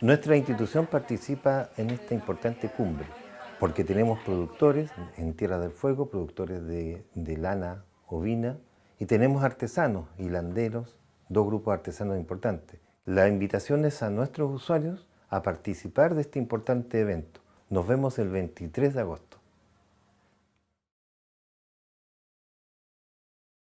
Nuestra institución participa en esta importante cumbre porque tenemos productores en Tierra del Fuego, productores de, lana ovina y tenemos artesanos, y landeros, dos grupos artesanos importantes. La invitación es a nuestros usuarios a participar de este importante evento. Nos vemos el 23 de agosto.